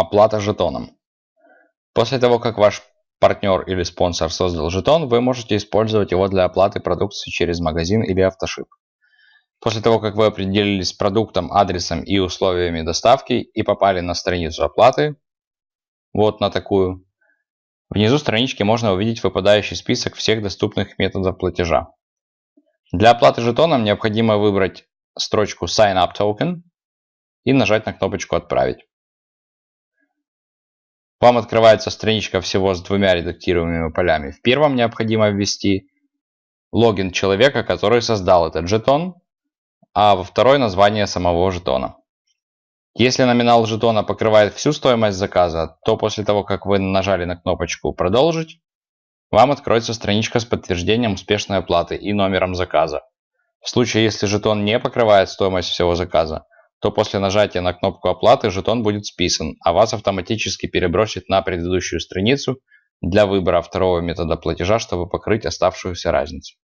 Оплата жетоном. После того, как ваш партнер или спонсор создал жетон, вы можете использовать его для оплаты продукции через магазин или автошип. После того, как вы определились с продуктом, адресом и условиями доставки и попали на страницу оплаты, вот на такую, внизу странички можно увидеть выпадающий список всех доступных методов платежа. Для оплаты жетоном необходимо выбрать строчку Sign Up Token и нажать на кнопочку «Отправить». Вам открывается страничка всего с двумя редактируемыми полями. В первом необходимо ввести логин человека, который создал этот жетон, а во второй название самого жетона. Если номинал жетона покрывает всю стоимость заказа, то после того, как вы нажали на кнопочку «Продолжить», вам откроется страничка с подтверждением успешной оплаты и номером заказа. В случае, если жетон не покрывает стоимость всего заказа, то после нажатия на кнопку оплаты жетон будет списан, а вас автоматически перебросит на предыдущую страницу для выбора второго метода платежа, чтобы покрыть оставшуюся разницу.